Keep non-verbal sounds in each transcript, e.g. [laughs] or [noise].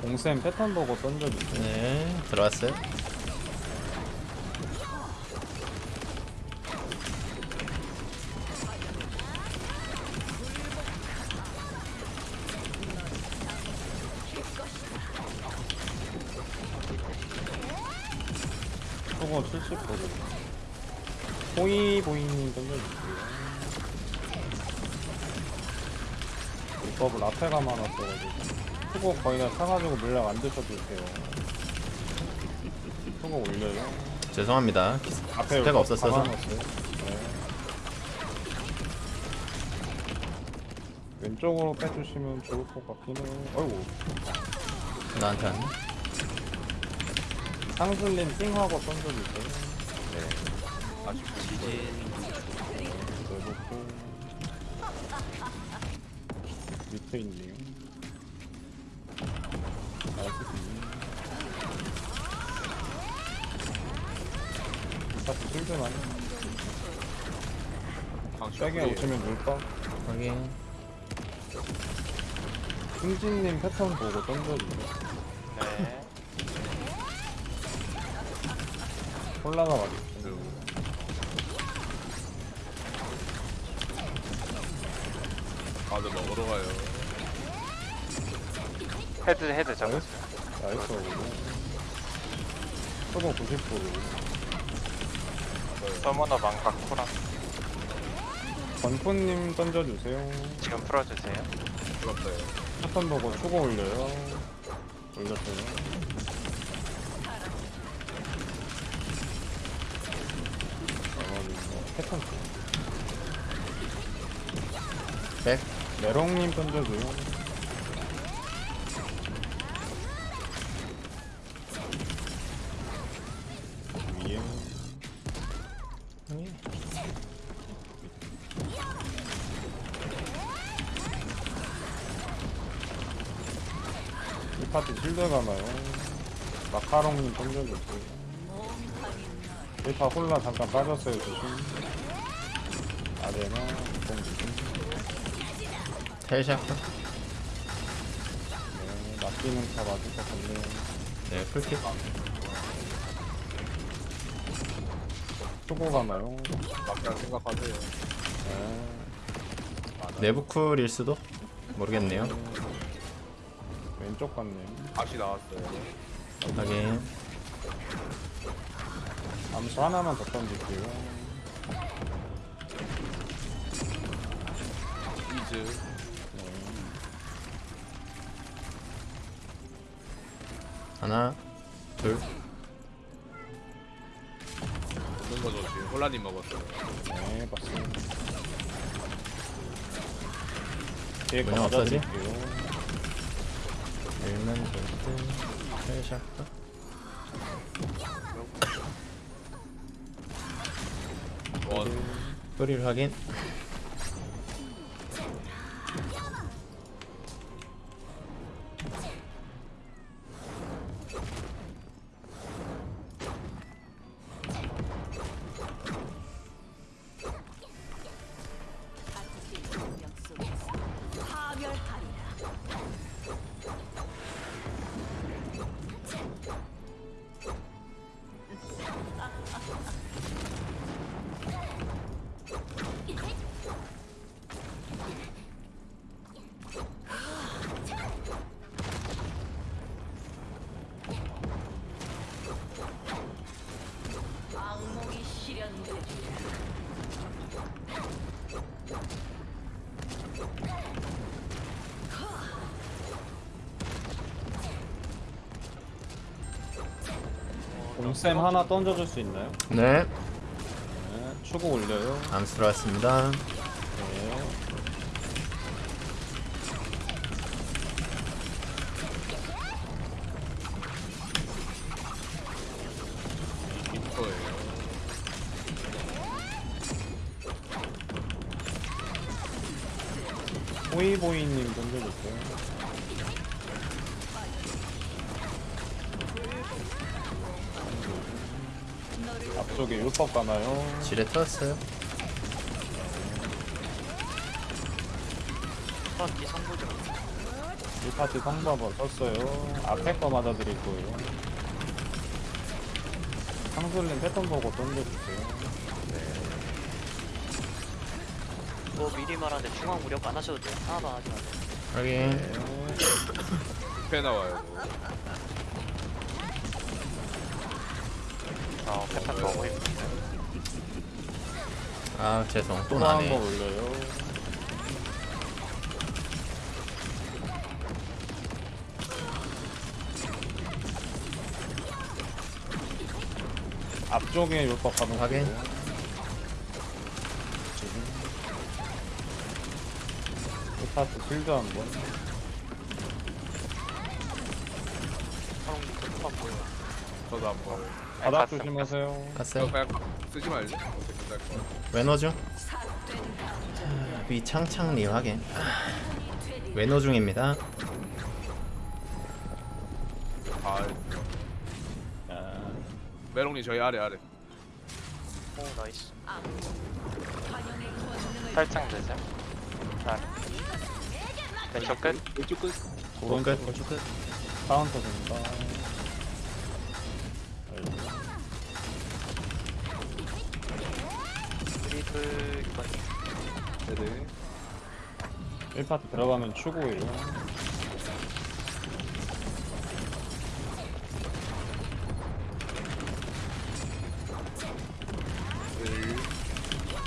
공쌤 패턴 보고 던져주세요. 네 들어왔어요 초고 70%. 호이 보이님 던져주세요. 이법을 앞에 가만 왔어가지고. 초고 거의 다 타가지고 물량 안 드셔도 돼요. 초고 올려요. 죄송합니다 앞에 스페가 없었어서. 네. 왼쪽으로 빼주시면 좋을 것 같긴 해요. 어이구. 나한테 왔네 상슬님 띵하고 던져주세요. 지진 내놓고 밑에 있네요. 나이스 스타트 실드만 세게 오시면 물까? 확인 승진님 패턴 보고 던져주세요. 네 콜라가 맞았어요. 다들 먹으러 가요. 헤드 헤드 잡았어요 나이스 초보 90% 서머너 망각 코랑 건포님 던져주세요. 지금 풀어주세요 부럽어요. 패턴 보고 초고 올려요. 올렸어요. 나머지 뭐 패턴 백 메롱님 던져줘요. 위에 이 파트 실드 가나요? 마카롱님 던져주세요. 1파 홀라 잠깐 빠졌어요 조심. 아레나 공 조심. 텔샤프 네, 맡기는 다 맞을 것 같네요. 네 풀킥 초보 가나요? 막상 생각하세요. 네. 내부 쿨일 수도 모르겠네요 왼쪽 같네요. 다시 나왔어요. 확인 암수 하나만 더 던질게요. 이즈 하나 둘 먹는 거죠 지금. 혼란님 먹었어요. 네, 봤습니다. 뒤에 거 뭐냐, 없어지? 맞아드릴게요. 일면 볼트 텔샤프 원. 뿌리를 확인 곰쌤 하나 던져줄 수 있나요? 네 네, 추구 올려요. 암수 들어왔습니다 네. 빅터예요. 호이보이님 던져주세요. 쪽에 율법 가나요? 지뢰 터졌어요. 파티 성부죠. 이 파티 성바버 썼어요. 앞에 거 맞아드릴 거예요. 상술님 패턴 보고 던져주세요. 뭐 미리 말하는데 중앙 무력 안 하셔도 돼요. 하나만 하지 마세요. 확인. [laughs] 배 나와요. 어 패턴 너무 예쁜데. 아 죄송 또 또 한 번 나네. 올려요. 앞쪽에 율법 가는 확인. 이 파트 필드 한 번. 바로 끝만 보여. 저도 한번. 아니, 바닥 갔음, 조심하세요. 저 갔어요. 그냥 쓰지 말지. 어떻게 될 거야. 외노 중. 위창창님 확인. 외노 중입니다. 아, 아, 메롱님 저희 아래 아래. 오 나이스. 살짝 되세요. 아. 왼쪽 끝. 왼쪽 끝. 오른쪽 끝. 끝. 카운터 됩니다. 네네. 1파트 들어가면 추고예요.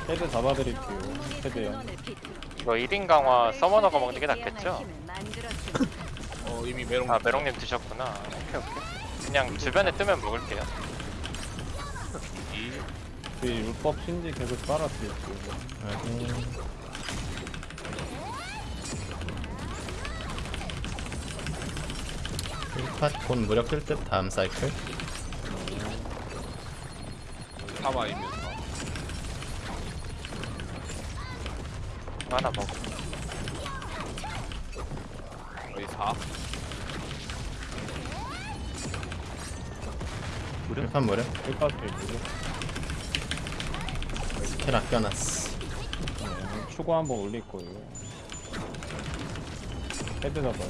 헤드 잡아드릴게요. 헤드요. 이거 1인 강화 summoner가 먹는 게 낫겠죠? [coughs] 어 이미 메롱. 아 메롱님 드셨구나. 오케이 오케이. 그냥 주변에 뜨면 먹을게요. 이. 그 율법 신지 계속 빨아드릴게요. 확인. 일팟 곧 무력 뜰듯 다음 사이클. 사마이면서. 하나 먹어. 거의 4. 일팟 무력. 1파트 있고요. 스 킬 아껴놨어. 네, 추고 한번 올릴 거예요. 헤드 잡아요.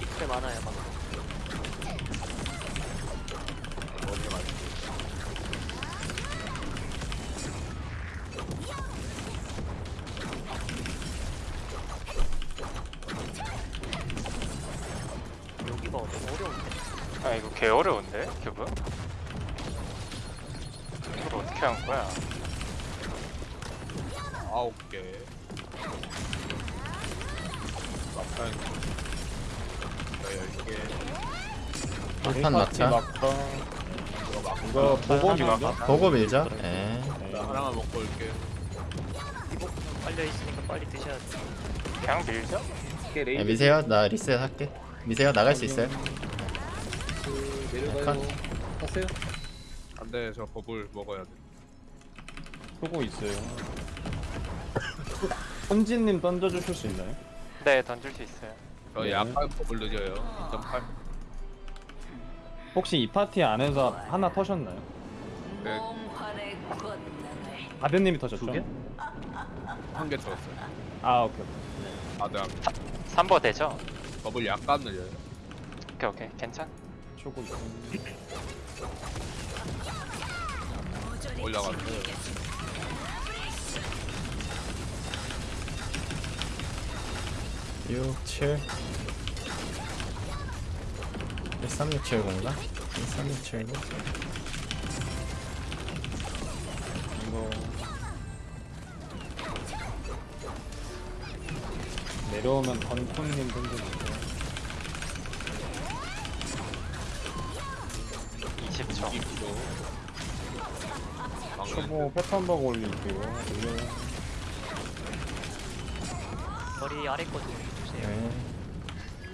이클 많아요 맞지. 여기가 어려운데. 아 이거 개 어려운데 큐브? 어떻게 한 거야? 아홉 개. 막판. 열 개. 한판 1파트 막자. 이거 보고? 보고 밀자. 예. 네. 나 하나만 먹고 올게. 이복 빨려 있으니까 빨리 드셔야 돼. 그냥 밀죠? 예, 미세요. 나 리셋 할게. 미세요. 나갈 수 있어요. 컷. 안돼 저 버블 먹어야 돼. 쓰고 있어요. 손진님 던져주실 수 있나요? 네 던질 수 있어요. 저 네. 약간 버블 늦어요. 2.8. 혹시 이 파티 안에서 하나 터셨나요? 네, 아드님이 터졌죠? 한개 쳤어요. 아 오케이. 아, 네. 3버 되죠? 버블 약간 늦어요. 오케이 오케이 괜찮? 있어요. 올라갔어요. 육, 칠. 13670인가? 13670. 이거 내려오면 건톤님 던져주세요. 20초. 2초. 초보 패턴 버그 올릴게요. 올려요. 머리 아래 거 주세요. 네.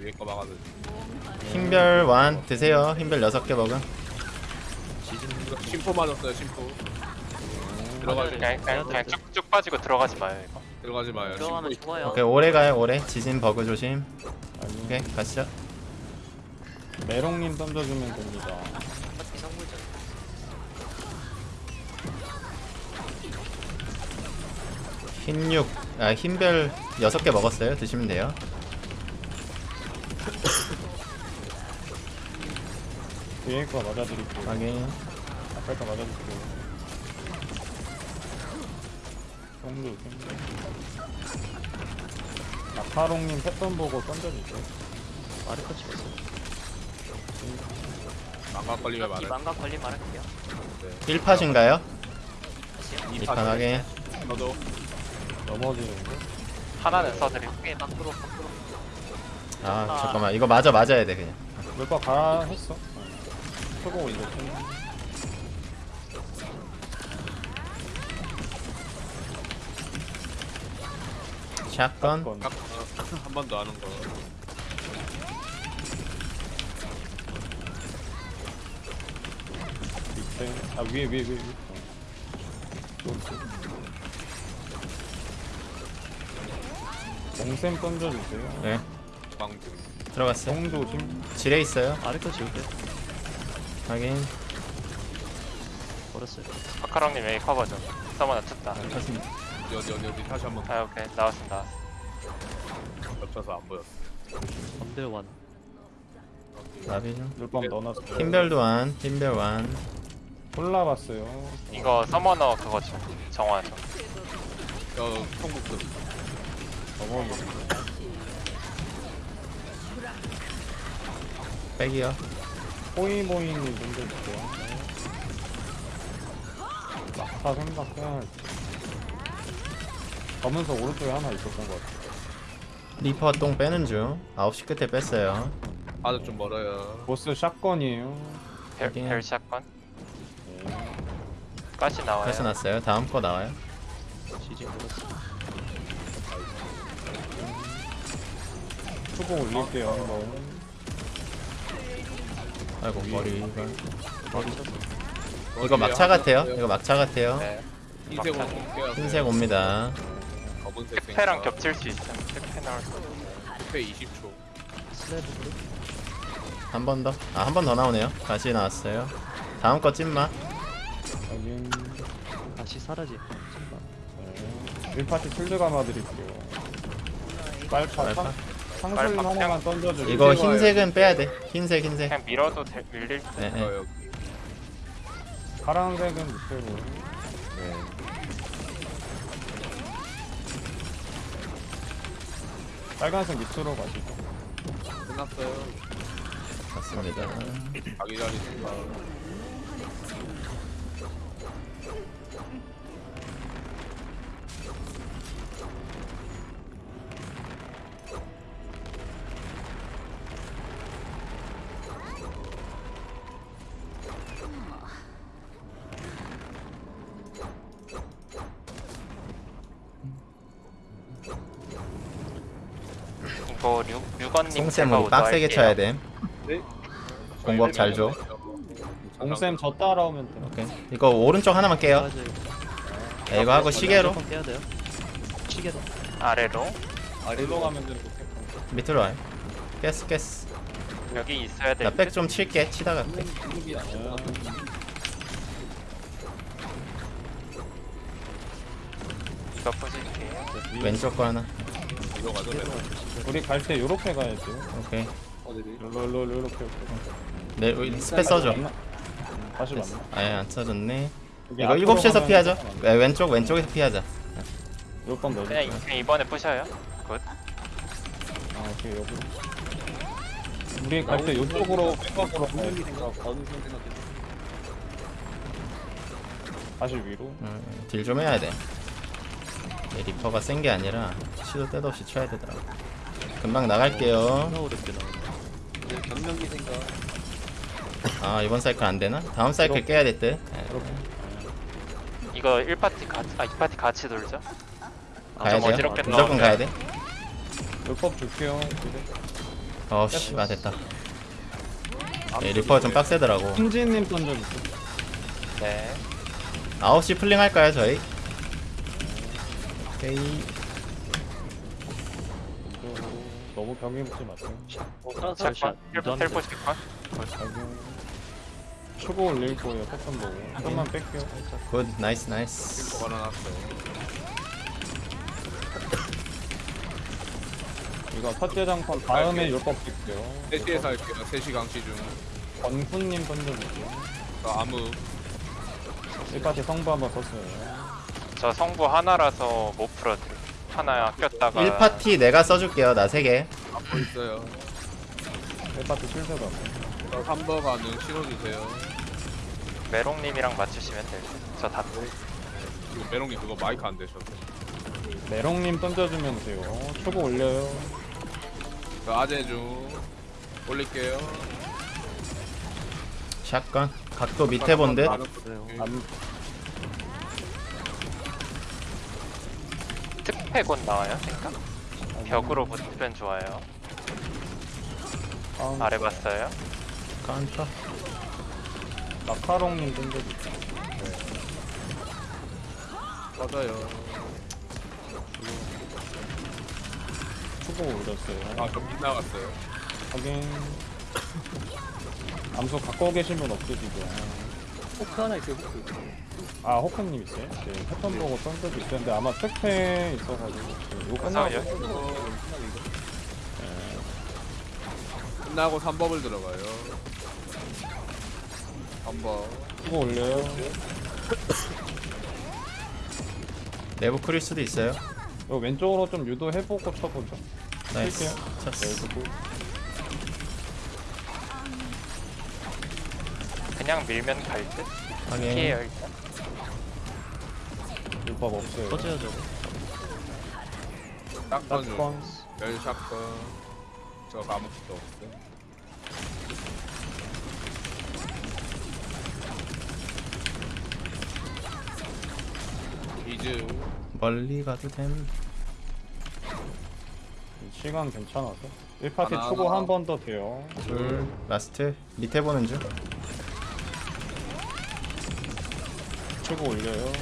위에 거 막아도 흰별 완 드세요. 흰별 6개 먹음. 심포 맞았어요, 심포. 그냥 그냥, 그냥 쭉쭉 빠지고 들어가지 마요 이거. 들어가지 마요. 들어가면 죽어요. 오케이 오래 가요 오래 지진 버그 조심 오케이 가시죠 메롱님 던져주면 됩니다 어차피 성불전. 흰육 아 흰별 6개 먹었어요 드시면 돼요 뒤에 거 맞아드릴게요 확인 앞에 거 맞아줄게요 정도 생겨 마카롱님 패턴 보고 던져주세요 마르코 찍었어. 망각 걸리면 이 말해. 망각 걸림 말할게요. 1팟인가요? 다시요. 2판 확인 저도 넘어지는데 하나는. 꽤 밖으로 밖으로. 아 잠깐만. 이거 맞아 맞아야 돼 그냥. 몇번 가라 했어. 초보 올렸지 샷건. 건. [laughs] 한 번 더 하는 거. 밑에 아 위에 위에 위에 위에. 공쌤 던져주세요. 네 방금. 들어갔어요 정조심 지뢰 있어요 마르코 지울게. 확인 버렸어요. 마카롱님 여기 커버 좀. 서머너 쳤다. 쳤습니다 어디 어디 어디 어디 다시 한번 아 오케이 나왔습니다. 겹쳐서 안 보였어. 건들 완. 나비 좀 물밤 넣어놨어요 흰별도 완 골라봤어요 이거 서머너 그거 좀 정화 좀. 어 통곡도 넘어졌어 백이요 호이모이님 던져주세요 막타 생각해야 할지 검은색 오른쪽에 하나 있었던 것 같아요 reaper 똥 빼는 중 9시 끝에 뺐어요 아주 좀 멀어요. 보스 shotgun이에요 별. 별 shotgun. 네. 가시 나와요. 패스 났어요 다음 거 나와요 지진 버렸어. 수고 올릴게요 한번 아이고 머리가 머리 쳤어. 이거 막차 같아요 이거 막차 같아요 네. 볼게요. 흰색 옵니다 검은색 택패랑 겹칠 수 있어. 택패 나올 수. 택패 20초. 슬래브 한번 더 아 한 번 더 나오네요 다시 나왔어요 다음 거 찐마 여긴 다시 사라지. 네. 1파티 필드 감아 드릴게요 빨파 빨파. 빨파 하나만 던져주세요 이거 흰색은 빼야 돼 흰색 흰색 그냥 밀어도 될, 밀릴 때. 네, 네. 어, 여기. 파란색은 밑으로 네. 빨간색 밑으로 가시죠 끝났어요. 맞습니다 자기 자리 생각. 송쌤 제가 우리 빡세게. 쳐야 돼 네? 공법 잘 줘. 공쌤 저 따라오면 돼요 오케이 이거 오른쪽 하나만 깨요 맞아요. 네, 이거 하고 시계로 무조건 깨야 돼요. 시계로. 아래로 아래로 가면 되는 거 밑으로 와요 깼어 깼어 여기 있어야 될나백 듯? 좀 칠게 치다가 백. 이거 부실게요. 왼쪽 거 하나 이거. 우리 갈 때 요렇게 가야죠 오케이 롤롤롤 요렇게 네 우리 스페 써줘? 다시. 만나 아예 안 여기 이거 앞으로 7시에서 가면 피하자. 네, 왼쪽 왼쪽에서 피하자 요건 넣어줘 그냥, 이- 이번에 부셔요. 굿. 아 오케이 여기 우리 갈 때 요쪽으로 가야 돼 다시 위로 음, 딜좀 해야 돼 네, reaper가 센 게 아니라 시도 때도 없이 쳐야 되더라고 금방 나갈게요 어렵게 나오네. 아 이번 사이클 안 되나? 다음 사이클 깨야 될 듯. 네, 이거 1파티 같이, 아 2파티 같이 돌죠. 가야 좀 돼요. 어지럽게 무조건 나오네. 가야 돼. 율법 줄게요 이제. 어씨, 아 됐다. 네, reaper가 좀 빡세더라고. 흥진님 던져주세요 네. 9시 pulling 할까요 저희? 오케이. 너무 벽에 붙지 마세요. 샷. 텔포. 초고 올릴 거예요. 패턴 보고. 좀만 뺄게요. good nice nice. 이거 첫째 장판 다음에 율법 뺄게요. 3시에서 할게요. 3시 강시 중. 권훈님 던져볼게요. 저 아무 1파티 성부 한번 썼어요. 저 성부 하나라서 못 풀어드려. 하나 아꼈다가 1파티 내가 써줄게요 나 3개 앞고 있어요. 1파티 실드가. 저 3버 가능 신호주세요. 메롱님이랑 맞추시면 돼요. 저다 지금 메롱이 그거 마이크 안 되셔서. 메롱님 던져주면 돼요. 초고 올려요. 저 아재 중 올릴게요. 샷건 각도 밑에 본듯 안, 특패 곧 나와요. 생각? 벽으로 붙으면 좋아요. 다음 아래 봤어요. 카운터 마카롱님 던져줄게요. 맞아요. 초고 올렸어요. 아, 저 빗나갔어요. 확인. [laughs] 암수 갖고 계신 분 없으시죠? 포크 하나 있어요. 포크. 아, 호크님 있어요? 네, 패턴 보고 던져도 있었는데 아마 특패 있어가지고 네, 이거 끝나고? 끝나고 3법을 들어가요. 3법. 초고 올려요. 내부 크릴 수도 있어요 이거 왼쪽으로 좀 유도해보고 쳐보죠. 나이스 네, 쳤어 그리고 그냥 밀면 갈 듯. 피해요 일단. 율법 없어요. 터져요 저거. 샷건 중. 샷건. 열 샷건. 저 아무것도 없어요. 이즈 멀리 가도 됨 시간 괜찮아서. 1파티 하나, 초고 하나. 한 번 더 돼요. 둘 라스트 밑에 보는 중 초고 올려요.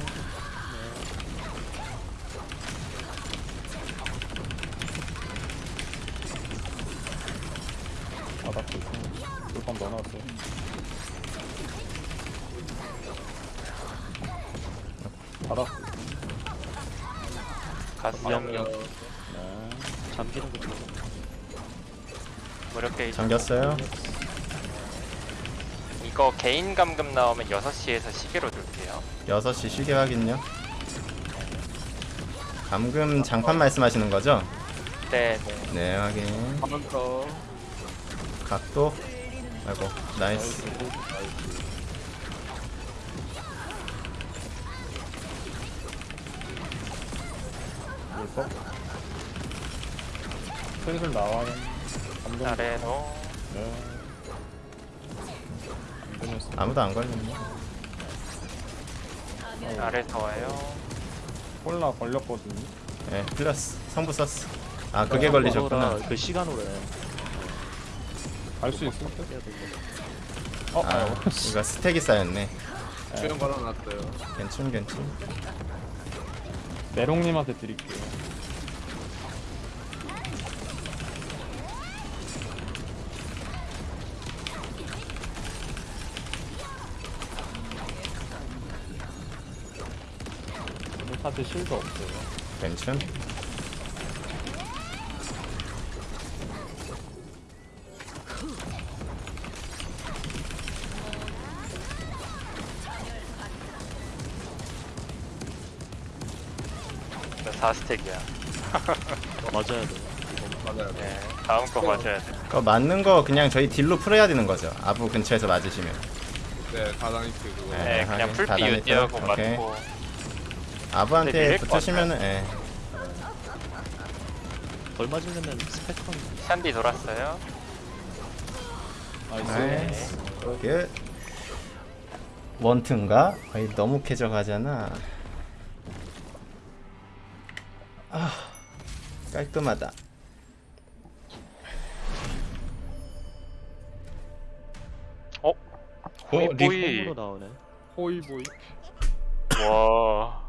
바닥도 있고. 율법 넣어놨어요. 바닥. 갔어요. 네. 잠기는 거 들어. 무력 게이지. 잠겼어요 이거 개인 감금 나오면 6시에서 시계로. 6시 시계 확인요 감금 장판 말씀하시는 거죠? 네, 네. 네 확인 카운터 각도 아이고 nice 율법. 슬슬 나와요. 감금. 아래로 네. 감금했어. 아무도 안 걸렸네 아래서 와요. 콜라 걸렸거든요. 네 플러스 성부 썼어 아 그게 걸리셨구나 그 시간으로 갈수 있을 듯? 어, 아 아유. 이거 스택이 쌓였네 수영 걸어놨어요. 괜찮 괜찮 메롱님한테 드릴게요. 파트 실드 없어요. 괜찮 저 4스택이야. [laughs] 맞아야 돼. 맞아요. 네. 다음 거 맞아야 돼. 그거 맞는 거 그냥 저희 딜로 풀어야 되는 거죠 아부 근처에서 맞으시면 네, 다다니트 그거. 네. 네, 그냥 풀피 유지하고? 오케이. 맞고. 아부한테 붙으시면은 예. 덜 맞으려면 스펙컨. 샨디 돌았어요. 나이스. 나이스 굿 원트인가? 거의 너무 쾌적하잖아 아 깔끔하다 어? 리- 호이보이. 호이보이. 와.